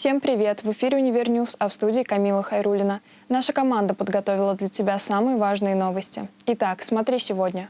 Всем привет! В эфире «UniverNews», а в студии Камила Хайрулина. Наша команда подготовила для тебя самые важные новости. Итак, смотри сегодня.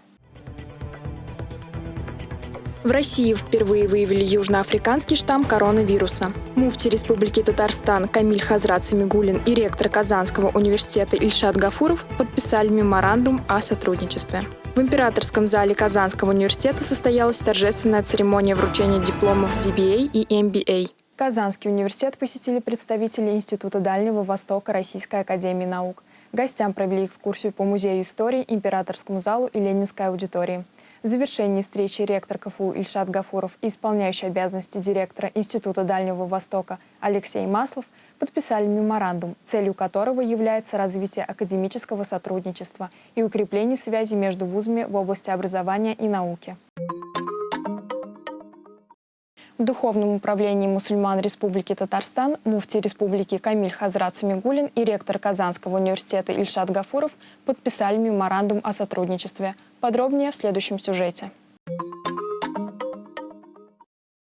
В России впервые выявили южноафриканский штамм коронавируса. Муфти Республики Татарстан Камиль Хазрат Самигулин и ректор Казанского университета Ильшат Гафуров подписали меморандум о сотрудничестве. В императорском зале Казанского университета состоялась торжественная церемония вручения дипломов DBA и MBA. Казанский университет посетили представители Института Дальнего Востока Российской Академии Наук. Гостям провели экскурсию по Музею истории, Императорскому залу и Ленинской аудитории. В завершении встречи ректор КФУ Ильшат Гафуров и исполняющий обязанности директора Института Дальнего Востока Алексей Маслов подписали меморандум, целью которого является развитие академического сотрудничества и укрепление связи между вузами в области образования и науки. В Духовном управлении мусульман Республики Татарстан муфти Республики Камиль Хазрат Самигулин и ректор Казанского университета Ильшат Гафуров подписали меморандум о сотрудничестве. Подробнее в следующем сюжете.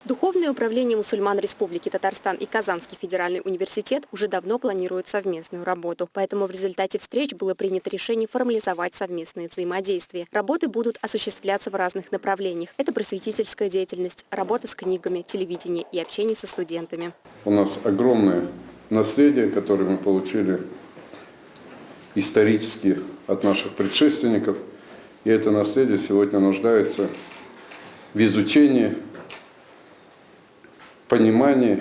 Духовное управление мусульман Республики Татарстан и Казанский федеральный университет уже давно планируют совместную работу. Поэтому в результате встреч было принято решение формализовать совместные взаимодействия. Работы будут осуществляться в разных направлениях. Это просветительская деятельность, работа с книгами, телевидение и общение со студентами. У нас огромное наследие, которое мы получили исторически от наших предшественников. И это наследие сегодня нуждается в изучении, понимании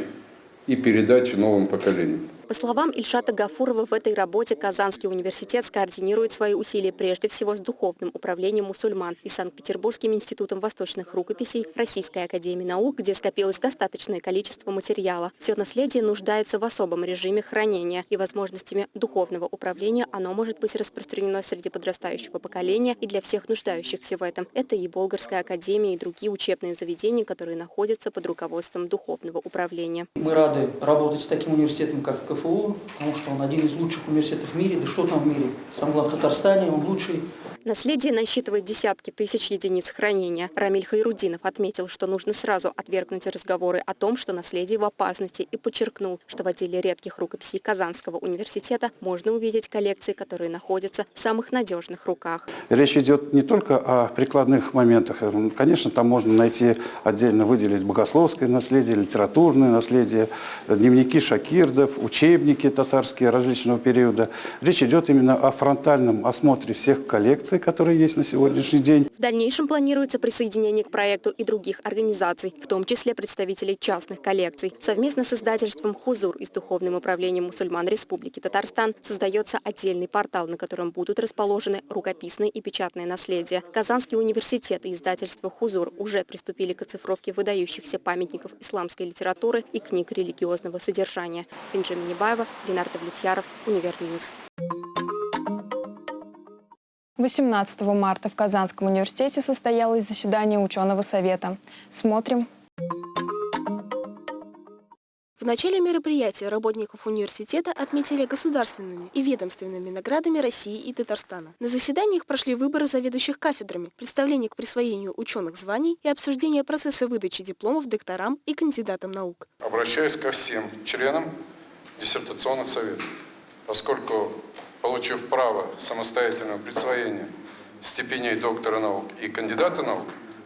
и передаче новым поколениям. По словам Ильшата Гафурова, в этой работе Казанский университет скоординирует свои усилия прежде всего с Духовным управлением мусульман и Санкт-Петербургским институтом восточных рукописей Российской академии наук, где скопилось достаточное количество материала. Все наследие нуждается в особом режиме хранения и возможностями духовного управления оно может быть распространено среди подрастающего поколения и для всех нуждающихся в этом. Это и Болгарская академия, и другие учебные заведения, которые находятся под руководством духовного управления. Мы рады работать с таким университетом, как КФУ, потому что он один из лучших университетов в мире. Да что там в мире? Сам глав Татарстане, он лучший. Наследие насчитывает десятки тысяч единиц хранения. Рамиль Хайрудинов отметил, что нужно сразу отвергнуть разговоры о том, что наследие в опасности, и подчеркнул, что в отделе редких рукописей Казанского университета можно увидеть коллекции, которые находятся в самых надежных руках. Речь идет не только о прикладных моментах. Конечно, там можно найти отдельно выделить богословское наследие, литературное наследие, дневники шакирдов, учебники татарские различного периода. Речь идет именно о фронтальном осмотре всех коллекций, информации, которая есть на сегодняшний день. В дальнейшем планируется присоединение к проекту и других организаций, в том числе представителей частных коллекций. Совместно с издательством «Хузур» и с Духовным управлением мусульман Республики Татарстан создается отдельный портал, на котором будут расположены рукописные и печатные наследия. Казанский университет и издательство «Хузур» уже приступили к оцифровке выдающихся памятников исламской литературы и книг религиозного содержания. Бенджамин Небаева, Ленардо Влетьяров, UniverNews. 18 марта в Казанском университете состоялось заседание ученого совета. Смотрим. В начале мероприятия работников университета отметили государственными и ведомственными наградами России и Татарстана. На заседаниях прошли выборы заведующих кафедрами, представление к присвоению ученых званий и обсуждение процесса выдачи дипломов докторам и кандидатам наук. Обращаюсь ко всем членам диссертационных советов, поскольку получив право самостоятельного присвоения степеней доктора наук и кандидата наук,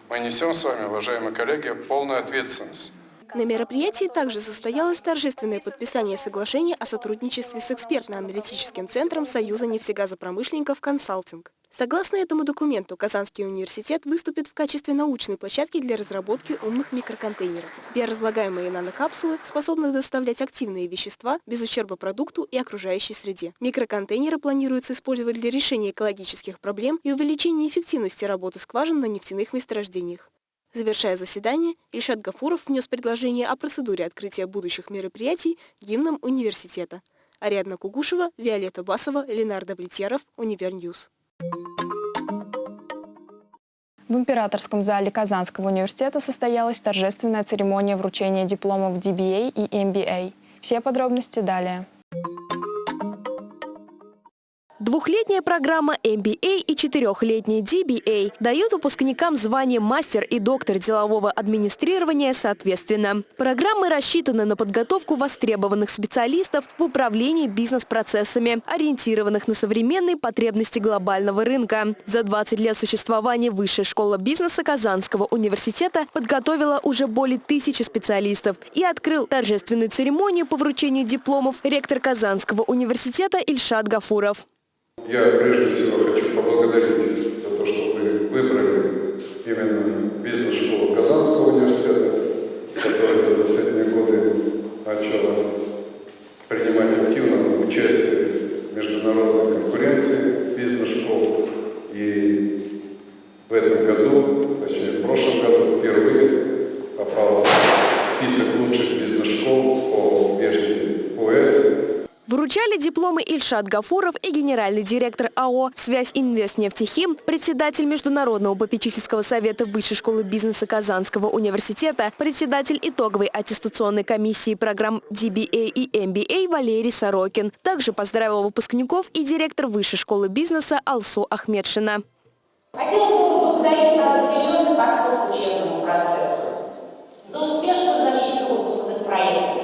мы несем с вами, уважаемые коллеги, полную ответственность. На мероприятии также состоялось торжественное подписание соглашения о сотрудничестве с экспертно-аналитическим центром Союза нефтегазопромышленников «Консалтинг». Согласно этому документу, Казанский университет выступит в качестве научной площадки для разработки умных микроконтейнеров. Биоразлагаемые нанокапсулы способны доставлять активные вещества без ущерба продукту и окружающей среде. Микроконтейнеры планируется использовать для решения экологических проблем и увеличения эффективности работы скважин на нефтяных месторождениях. Завершая заседание, Ильшат Гафуров внес предложение о процедуре открытия будущих мероприятий гимном университета. Ариадна Кугушева, Виолетта Басова, Ленардо Влетьяров, UniverNews. В Императорском зале Казанского университета состоялась торжественная церемония вручения дипломов DBA и MBA. Все подробности далее. Двухлетняя программа MBA и четырехлетняя DBA дают выпускникам звание мастер и доктор делового администрирования соответственно. Программы рассчитаны на подготовку востребованных специалистов в управлении бизнес-процессами, ориентированных на современные потребности глобального рынка. За 20 лет существования Высшая школа бизнеса Казанского университета подготовила уже более тысячи специалистов и открыл торжественную церемонию по вручению дипломов ректор Казанского университета Ильшат Гафуров. Я прежде всего хочу поблагодарить за то, что вы выбрали именно бизнес-школу Казанского университета, которая за последние годы начала принимать активное участие в международной конкуренции бизнес-школ. И в этом году, точнее в прошлом году, впервые Вручали дипломы Ильшат Гафуров и генеральный директор АО «Связь Инвестнефтехим», председатель Международного попечительского совета Высшей школы бизнеса Казанского университета, председатель итоговой аттестационной комиссии программ DBA и MBA Валерий Сорокин. Также поздравил выпускников и директор Высшей школы бизнеса Алсу Ахмедшина. Хотелось бы поблагодарить вас за серьезный подход к учебному процессу, за успешную защиту выпускных проектов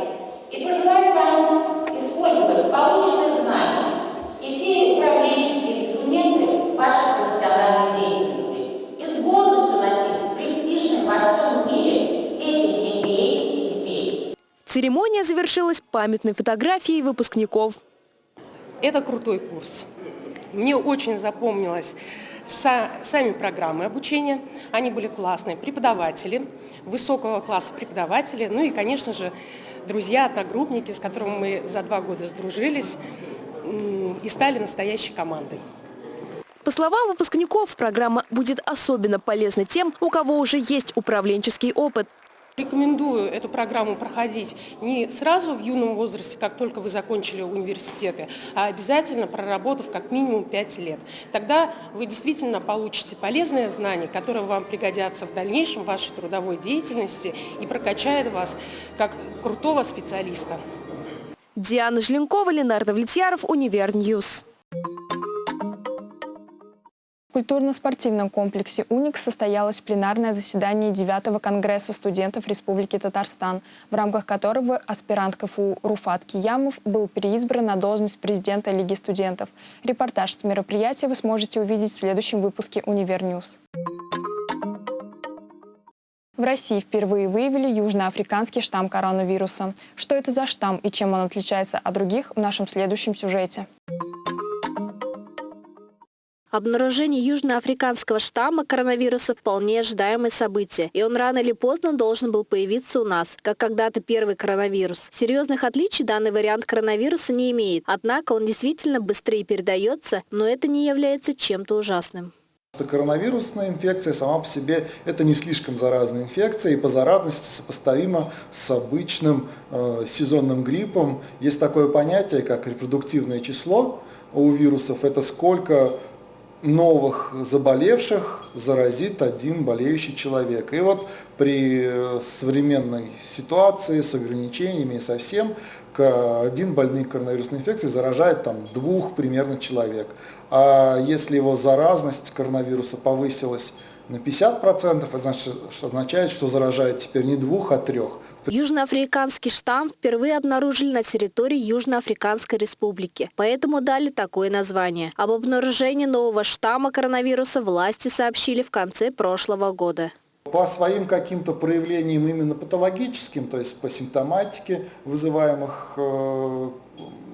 завершилась памятной фотографией выпускников. Это крутой курс. Мне очень запомнилось сами программы обучения. Они были классные. Преподаватели, высокого класса преподаватели. Ну и, конечно же, друзья, одногруппники, с которыми мы за два года сдружились и стали настоящей командой. По словам выпускников, программа будет особенно полезна тем, у кого уже есть управленческий опыт. Рекомендую эту программу проходить не сразу в юном возрасте, как только вы закончили университеты, а обязательно проработав как минимум 5 лет. Тогда вы действительно получите полезные знания, которые вам пригодятся в дальнейшем вашей трудовой деятельности и прокачают вас как крутого специалиста. Диана Жленкова, Ленардо Влетьяров, Универньюз культурно-спортивном комплексе «Уникс» состоялось пленарное заседание 9 Конгресса студентов Республики Татарстан, в рамках которого аспирант КФУ Руфат Киямов был переизбран на должность президента Лиги студентов. Репортаж с мероприятия вы сможете увидеть в следующем выпуске «Универньюз». В России впервые выявили южноафриканский штамм коронавируса. Что это за штамм и чем он отличается от других в нашем следующем сюжете. Обнаружение южноафриканского штамма коронавируса вполне ожидаемое событие, и он рано или поздно должен был появиться у нас, как когда-то первый коронавирус. Серьезных отличий данный вариант коронавируса не имеет, однако он действительно быстрее передается, но это не является чем-то ужасным. Коронавирусная инфекция сама по себе это не слишком заразная инфекция и по заразности сопоставима с обычным э, сезонным гриппом. Есть такое понятие, как репродуктивное число у вирусов. Это сколько новых заболевших заразит один болеющий человек. И вот при э, современной ситуации с ограничениями и со один больный коронавирусной инфекцией заражает там двух примерно человек. А если его заразность коронавируса повысилась на 50%, это что означает, что заражает теперь не двух, а трех. Южноафриканский штамм впервые обнаружили на территории Южноафриканской республики, поэтому дали такое название. Об обнаружении нового штамма коронавируса власти сообщили в конце прошлого года. По своим каким-то проявлениям именно патологическим, то есть по симптоматике вызываемых, э,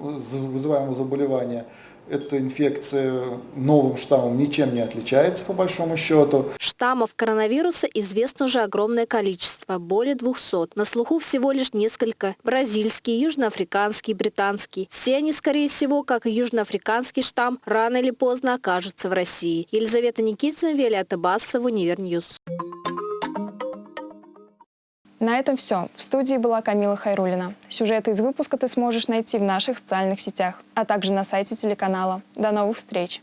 вызываемого заболевания, эта инфекция новым штаммом ничем не отличается по большому счету. Штаммов коронавируса известно уже огромное количество, более 200. На слуху всего лишь несколько. Бразильский, южноафриканский, британский. Все они, скорее всего, как и южноафриканский штамм, рано или поздно окажутся в России. Елизавета Никитина, Виолетта Бассова, Универньюз. На этом все. В студии была Камила Хайрулина. Сюжеты из выпуска ты сможешь найти в наших социальных сетях, а также на сайте телеканала. До новых встреч!